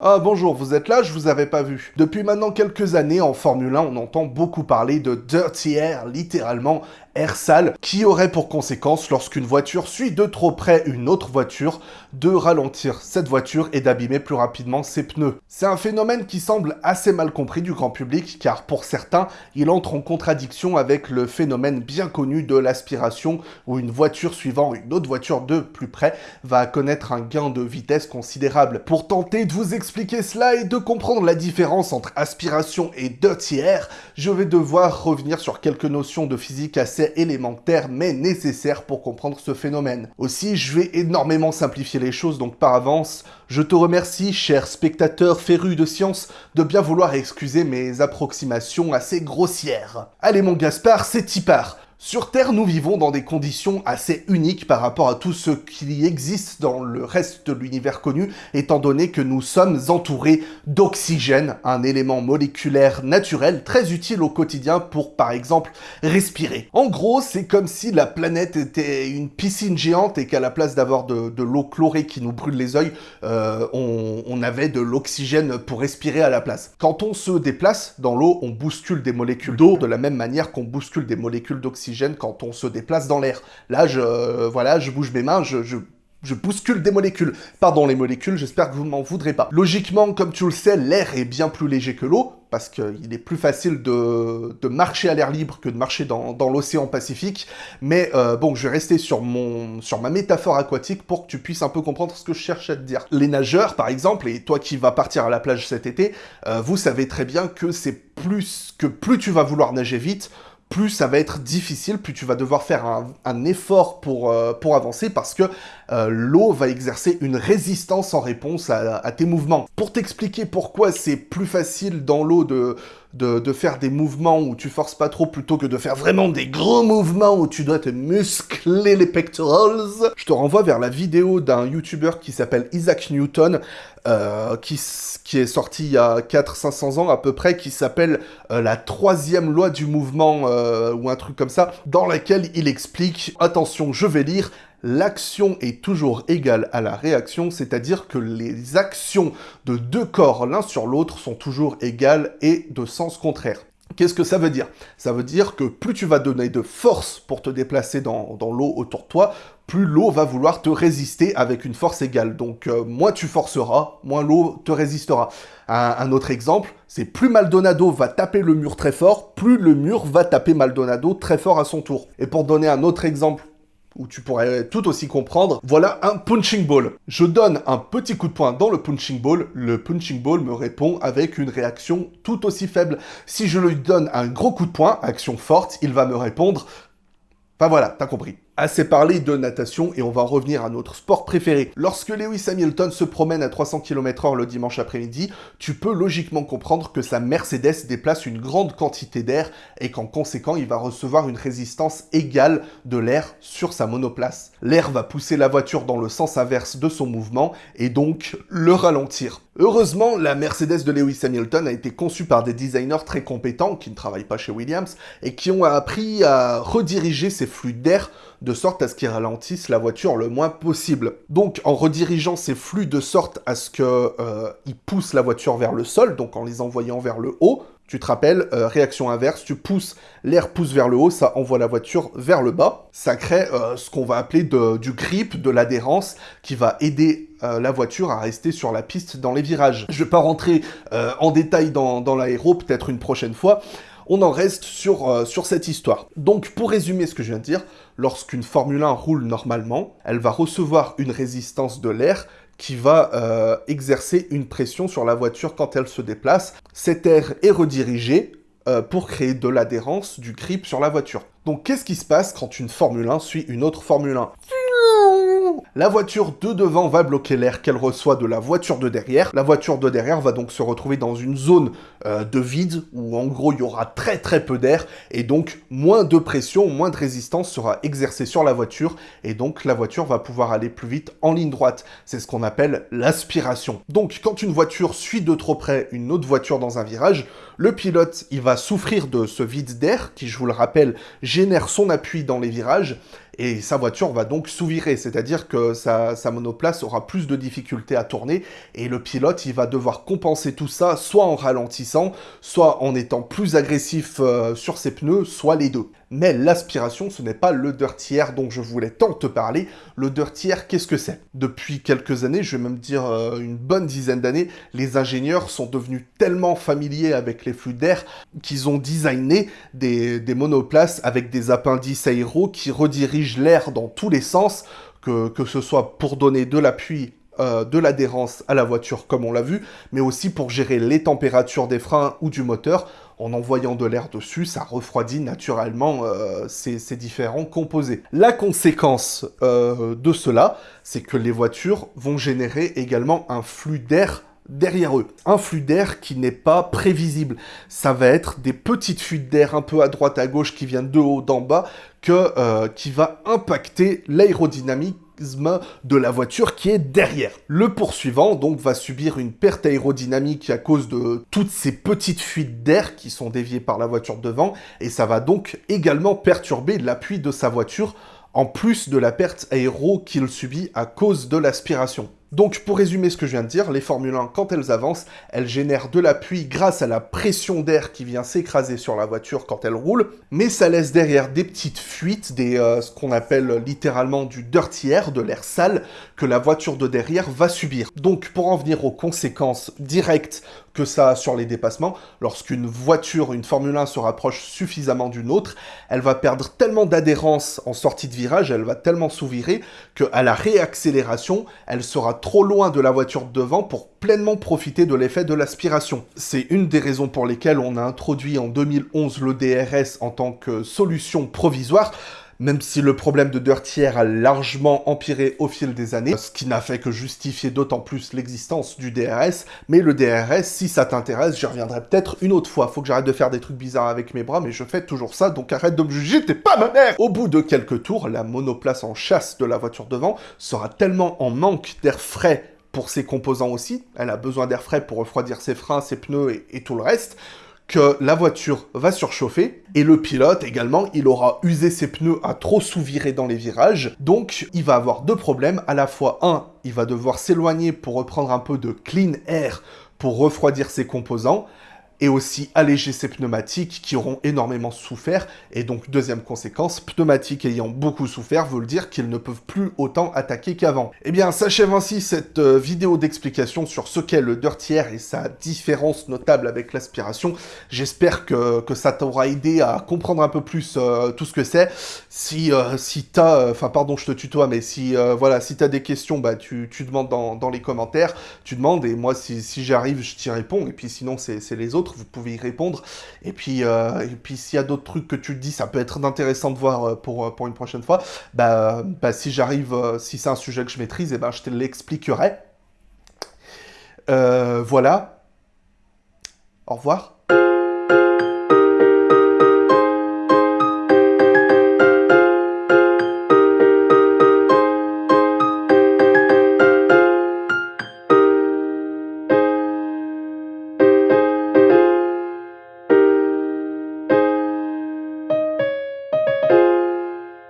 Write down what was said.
Ah bonjour, vous êtes là, je vous avais pas vu. Depuis maintenant quelques années, en Formule 1, on entend beaucoup parler de dirty air, littéralement air sale, qui aurait pour conséquence, lorsqu'une voiture suit de trop près une autre voiture, de ralentir cette voiture et d'abîmer plus rapidement ses pneus. C'est un phénomène qui semble assez mal compris du grand public, car pour certains, il entre en contradiction avec le phénomène bien connu de l'aspiration, où une voiture suivant une autre voiture de plus près va connaître un gain de vitesse considérable. Pour tenter de vous expliquer cela et de comprendre la différence entre aspiration et dirty air, je vais devoir revenir sur quelques notions de physique assez élémentaire mais nécessaire pour comprendre ce phénomène. Aussi, je vais énormément simplifier les choses, donc par avance, je te remercie, cher spectateur féru de science, de bien vouloir excuser mes approximations assez grossières. Allez mon Gaspard, c'est y sur Terre, nous vivons dans des conditions assez uniques par rapport à tout ce qui existe dans le reste de l'univers connu, étant donné que nous sommes entourés d'oxygène, un élément moléculaire naturel très utile au quotidien pour, par exemple, respirer. En gros, c'est comme si la planète était une piscine géante et qu'à la place d'avoir de, l'eau chlorée qui nous brûle les yeux, on avait de l'oxygène pour respirer à la place. Quand on se déplace dans l'eau, on bouscule des molécules d'eau de la même manière qu'on bouscule des molécules d'oxygène quand on se déplace dans l'air. Là, je, euh, voilà, je bouge mes mains, je, bouscule des molécules. Pardon les molécules, j'espère que vous m'en voudrez pas. Logiquement, comme tu le sais, l'air est bien plus léger que l'eau, parce qu'il est plus facile de, marcher à l'air libre que de marcher dans, dans l'océan Pacifique. Mais euh, bon, je vais rester sur, mon, sur ma métaphore aquatique pour que tu puisses un peu comprendre ce que je cherche à te dire. Les nageurs, par exemple, et toi qui vas partir à la plage cet été, euh, vous savez très bien que c'est plus que plus tu vas vouloir nager vite, plus ça va être difficile, plus tu vas devoir faire un, effort pour, euh, pour avancer parce que euh, l'eau va exercer une résistance en réponse à, tes mouvements. Pour t'expliquer pourquoi c'est plus facile dans l'eau de, de, faire des mouvements où tu forces pas trop plutôt que de faire vraiment des gros mouvements où tu dois te muscler les pectorals, je te renvoie vers la vidéo d'un youtubeur qui s'appelle Isaac Newton, euh, qui, qui est sorti il y a 400-500 ans à peu près, qui s'appelle la troisième loi du mouvement, ou un truc comme ça, dans laquelle il explique, attention, je vais lire, l'action est toujours égale à la réaction, c'est-à-dire que les actions de deux corps l'un sur l'autre sont toujours égales et de sens contraire. Qu'est-ce que ça veut dire? Ça veut dire que plus tu vas donner de force pour te déplacer dans, l'eau autour de toi, plus l'eau va vouloir te résister avec une force égale. Donc euh, moins tu forceras, moins l'eau te résistera. un, autre exemple, c'est plus Maldonado va taper le mur très fort, plus le mur va taper Maldonado très fort à son tour. Et pour donner un autre exemple où tu pourrais tout aussi comprendre, voilà un punching ball. Je donne un petit coup de poing dans le punching ball, le punching ball me répond avec une réaction tout aussi faible. Si je lui donne un gros coup de poing, action forte, il va me répondre... Enfin voilà, t'as compris assez parlé de natation et on va en revenir à notre sport préféré. Lorsque Lewis Hamilton se promène à 300 km/h le dimanche après-midi, tu peux logiquement comprendre que sa Mercedes déplace une grande quantité d'air et qu'en conséquent, il va recevoir une résistance égale de l'air sur sa monoplace. L'air va pousser la voiture dans le sens inverse de son mouvement et donc le ralentir. Heureusement, la Mercedes de Lewis Hamilton a été conçue par des designers très compétents qui ne travaillent pas chez Williams et qui ont appris à rediriger ces flux d'air de sorte à ce qu'ils ralentissent la voiture le moins possible. Donc en redirigeant ces flux de sorte à ce qu'ils euh, poussent la voiture vers le sol, donc en les envoyant vers le haut, tu te rappelles, euh, réaction inverse, tu pousses, l'air pousse vers le haut, ça envoie la voiture vers le bas. Ça crée euh, ce qu'on va appeler du grip, de l'adhérence, qui va aider la voiture à rester sur la piste dans les virages. Je vais pas rentrer en détail dans, l'aéro, peut-être une prochaine fois, on en reste sur, euh, sur cette histoire. Donc, pour résumer ce que je viens de dire, lorsqu'une Formule 1 roule normalement, elle va recevoir une résistance de l'air qui va euh, exercer une pression sur la voiture quand elle se déplace. Cet air est redirigé euh, pour créer de l'adhérence, du grip sur la voiture. Donc qu'est-ce qui se passe quand une Formule 1 suit une autre Formule 1 la voiture de devant va bloquer l'air qu'elle reçoit de la voiture de derrière. La voiture de derrière va donc se retrouver dans une zone euh, de vide où en gros il y aura très très peu d'air et donc moins de pression, moins de résistance sera exercée sur la voiture et donc la voiture va pouvoir aller plus vite en ligne droite. C'est ce qu'on appelle l'aspiration. Donc quand une voiture suit de trop près une autre voiture dans un virage, le pilote il va souffrir de ce vide d'air qui je vous le rappelle génère son appui dans les virages et sa voiture va donc sous-virer, c'est-à-dire que sa, monoplace aura plus de difficultés à tourner, et le pilote, il va devoir compenser tout ça, soit en ralentissant, soit en étant plus agressif euh, sur ses pneus, soit les deux. Mais l'aspiration, ce n'est pas le dirty air dont je voulais tant te parler. Le dirty air, qu'est-ce que c'est? Depuis quelques années, je vais même dire euh, une bonne dizaine d'années, les ingénieurs sont devenus tellement familiers avec les flux d'air qu'ils ont designé des, monoplaces avec des appendices aéros qui redirigent l'air dans tous les sens, que, ce soit pour donner de l'appui euh, de l'adhérence à la voiture comme on l'a vu, mais aussi pour gérer les températures des freins ou du moteur. En envoyant de l'air dessus, ça refroidit naturellement euh, ces, différents composés. La conséquence euh, de cela, c'est que les voitures vont générer également un flux d'air derrière eux. Un flux d'air qui n'est pas prévisible. Ça va être des petites fuites d'air un peu à droite à gauche qui viennent de haut d'en bas que, qui va impacter l'aérodynamique de la voiture qui est derrière. Le poursuivant, donc, va subir une perte aérodynamique à cause de toutes ces petites fuites d'air qui sont déviées par la voiture devant, et ça va donc également perturber l'appui de sa voiture, en plus de la perte aéro qu'il subit à cause de l'aspiration. Donc pour résumer ce que je viens de dire, les Formule 1, quand elles avancent, elles génèrent de l'appui grâce à la pression d'air qui vient s'écraser sur la voiture quand elle roule, mais ça laisse derrière des petites fuites, des, euh, ce qu'on appelle littéralement du dirty air, de l'air sale, que la voiture de derrière va subir. Donc pour en venir aux conséquences directes que ça a sur les dépassements, lorsqu'une voiture, une Formule 1 se rapproche suffisamment d'une autre, elle va perdre tellement d'adhérence en sortie de virage, elle va tellement sous-virer, qu'à la réaccélération, elle sera trop loin de la voiture devant pour pleinement profiter de l'effet de l'aspiration. C'est une des raisons pour lesquelles on a introduit en 2011 le DRS en tant que solution provisoire, même si le problème de Dirty Air a largement empiré au fil des années, ce qui n'a fait que justifier d'autant plus l'existence du DRS, mais le DRS, si ça t'intéresse, j'y reviendrai peut-être une autre fois. Faut que j'arrête de faire des trucs bizarres avec mes bras, mais je fais toujours ça, donc arrête de me juger, t'es pas ma mère. Au bout de quelques tours, la monoplace en chasse de la voiture devant sera tellement en manque d'air frais pour ses composants aussi, elle a besoin d'air frais pour refroidir ses freins, ses pneus et tout le reste, que la voiture va surchauffer, et le pilote également, il aura usé ses pneus à trop sous-virer dans les virages, donc il va avoir deux problèmes, à la fois, un, il va devoir s'éloigner pour reprendre un peu de clean air pour refroidir ses composants, et aussi alléger ses pneumatiques qui auront énormément souffert. Et donc, deuxième conséquence, pneumatiques ayant beaucoup souffert veut dire qu'ils ne peuvent plus autant attaquer qu'avant. Eh bien, s'achève ainsi cette euh, vidéo d'explication sur ce qu'est le Dirty Air et sa différence notable avec l'aspiration. J'espère que, que, ça t'aura aidé à comprendre un peu plus euh, tout ce que c'est. Si, euh, si t'as... Enfin, pardon, je te tutoie, mais si, voilà, si t'as des questions, bah, tu, tu demandes dans, dans, les commentaires. Tu demandes, et moi, si, si j'arrive, je t'y réponds. Et puis sinon, c'est les autres vous pouvez y répondre. Et puis, euh, puis s'il y a d'autres trucs que tu dis, ça peut être intéressant de voir euh, pour, euh, pour une prochaine fois, bah, bah si j'arrive, si c'est un sujet que je maîtrise, et eh ben je te l'expliquerai. voilà. Au revoir.